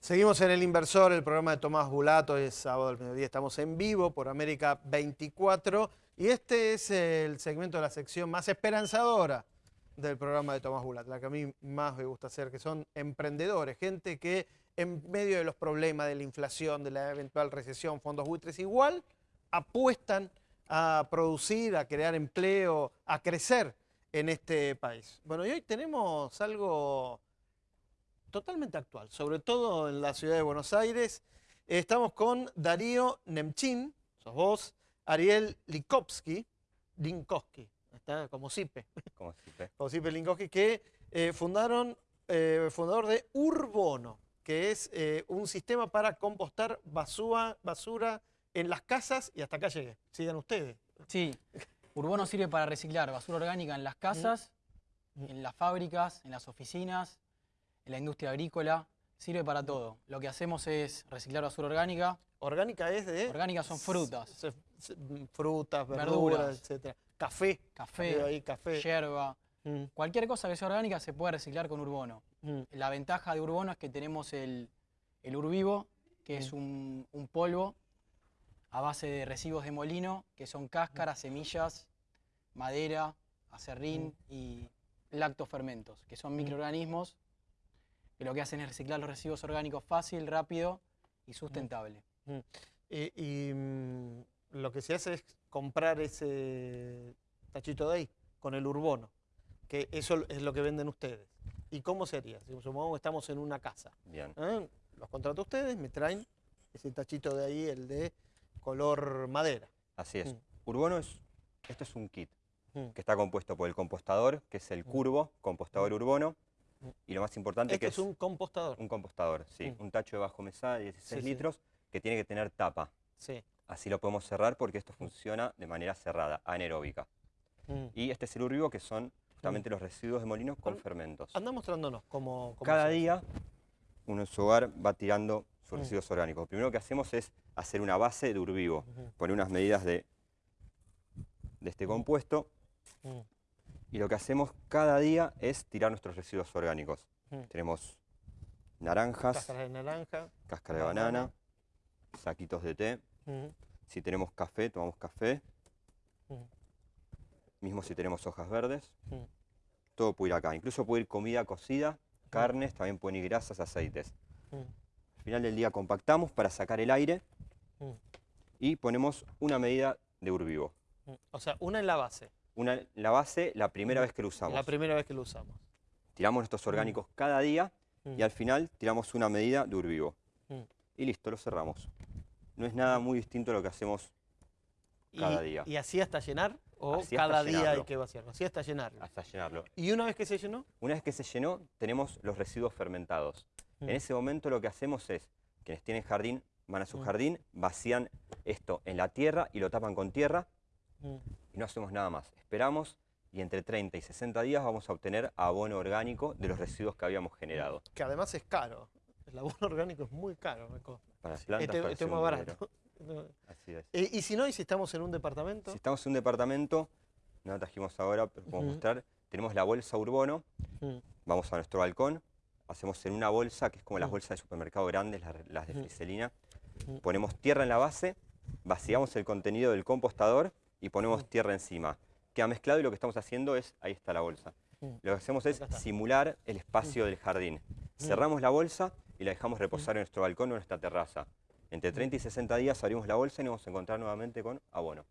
Seguimos en El Inversor, el programa de Tomás Bulato, es sábado al mediodía, estamos en vivo por América 24 y este es el segmento de la sección más esperanzadora del programa de Tomás Bulato, la que a mí más me gusta hacer, que son emprendedores, gente que en medio de los problemas de la inflación, de la eventual recesión, fondos buitres, igual apuestan a producir, a crear empleo, a crecer en este país. Bueno, y hoy tenemos algo totalmente actual, sobre todo en la ciudad de Buenos Aires. Estamos con Darío Nemchin, sos vos, Ariel Likovsky, Linkowski, está como Sipe. Como Sipe. Como Sipe Linkowski, que eh, fundaron, eh, fundador de Urbono, que es eh, un sistema para compostar basura, basura en las casas y hasta acá llegué. Sigan ustedes. Sí, Urbono sirve para reciclar basura orgánica en las casas, en las fábricas, en las oficinas, en la industria agrícola, sirve para todo. Lo que hacemos es reciclar basura orgánica. Orgánica es de... Orgánicas son frutas. Se- se- frutas, verduras, Verduras. etc. Café. Café, ahí café. yerba, Mm, cualquier cosa que sea orgánica se puede reciclar con Urbono. mm, La ventaja de Urbono es que tenemos el, el Urvivo, que es un, un polvo a base de residuos de molino, que son cáscaras, semillas, madera, acerrín y lactofermentos, que son microorganismos que lo que hacen es reciclar los residuos orgánicos fácil, rápido y sustentable. mm. Y, y, mm, lo que se hace es comprar ese tachito de ahí con el urbono, que eso es lo que venden ustedes. ¿Y cómo sería? Si supongamos que estamos en una casa. Bien. ¿eh? Los contrato ustedes, me traen ese tachito de ahí, el de color madera. Así es. Mm. Urbono es, esto es un kit Mm. que está compuesto por el compostador, que es el curvo, compostador urbono, Mm. Y lo más importante Esto que es un compostador. un compostador, sí, Mm. un tacho de bajo mesada de 16 Sí, sí. litros que tiene que tener tapa. Sí. Así lo podemos cerrar porque esto funciona de manera cerrada, anaeróbica. Mm. Y este es el urbivo, que son justamente los residuos de molinos con fermentos. Anda mostrándonos cómo, cómo Cada día uno en su hogar va tirando sus Mm. residuos orgánicos. Lo primero que hacemos es hacer una base de urbivo, Ujú. poner unas medidas de, de este compuesto Mm. Y lo que hacemos cada día es tirar nuestros residuos orgánicos. Mm. Tenemos naranjas, Cáscara de naranja. cáscara de banana. banana, saquitos de té. Mm. Si tenemos café, tomamos café. Mm. Mismo si tenemos hojas verdes. Todo puede ir acá. Incluso puede ir comida cocida, carnes, también pueden ir grasas, aceites. Al final del día compactamos para sacar el aire y ponemos una medida de urbivo. O sea, una en la base. Una, la base la primera Mm. vez que lo usamos. La primera vez que lo usamos. Tiramos nuestros orgánicos cada día Mm. y al final tiramos una medida de urbivo. Mm. Y listo, lo cerramos. No es nada muy distinto a lo que hacemos cada y, día. ¿Y así hasta llenar? ¿O Así cada día hay llenarlo. que vaciarlo? Así hasta llenarlo. hasta llenarlo. ¿Y una vez que se llenó? Una vez que se llenó, tenemos los residuos fermentados. Mm. En ese momento lo que hacemos es, quienes tienen jardín, van a su Mm. jardín, vacían esto en la tierra y lo tapan con tierra Mm. Y no hacemos nada más. Esperamos y entre 30 y 60 días vamos a obtener abono orgánico de los residuos que habíamos generado. Que además es caro. El abono orgánico es muy caro. me. Para las plantas Este, este es barato. Así es. Eh, y si no, y si estamos en un departamento. Si estamos en un departamento, no trajimos ahora, pero podemos mostrar, tenemos la bolsa Urbono, Mm. vamos a nuestro balcón, hacemos en una bolsa, que es como las Mm. bolsas de supermercado grandes, las, las de Ujú. friselina, Mm. ponemos tierra en la base, vaciamos el contenido del compostador y ponemos Mm. tierra encima. Queda mezclado y lo que estamos haciendo es, ahí está la bolsa. Mm. Lo que hacemos es simular el espacio del jardín. Cerramos la bolsa y la dejamos reposar en nuestro balcón o en nuestra terraza. Entre 30 y 60 días abrimos la bolsa y nos vamos a encontrar nuevamente con abono.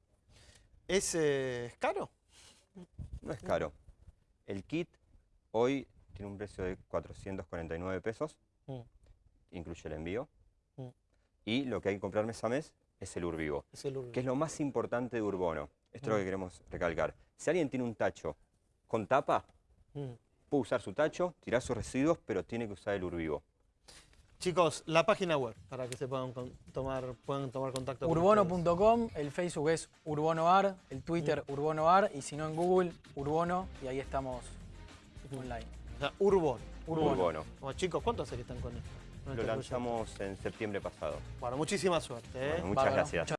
¿Es, eh, ¿es caro? No es caro. El kit hoy tiene un precio de 449 pesos, Mm. incluye el envío. Mm. Y lo que hay que comprar mes a mes es el Urvivo, Es el que es lo más importante de Urbono. Esto es lo Mm. que queremos recalcar. Si alguien tiene un tacho con tapa, Mm. puede usar su tacho, tirar sus residuos, pero tiene que usar el Urvivo. Chicos, la página web para que se puedan con- tomar, puedan tomar contacto. Urbono.com, el Facebook es UrbonoAr, el Twitter Mm. UrbonoAr y si no en Google, Urbono y ahí estamos online. O sea, Urbon. Urbono. Urbono. Bueno, chicos, ¿cuánto hace que están con esto? Lo lanzamos en septiembre pasado. Bueno, muchísima suerte. ¿eh? Bueno, muchas Bárbaro. gracias.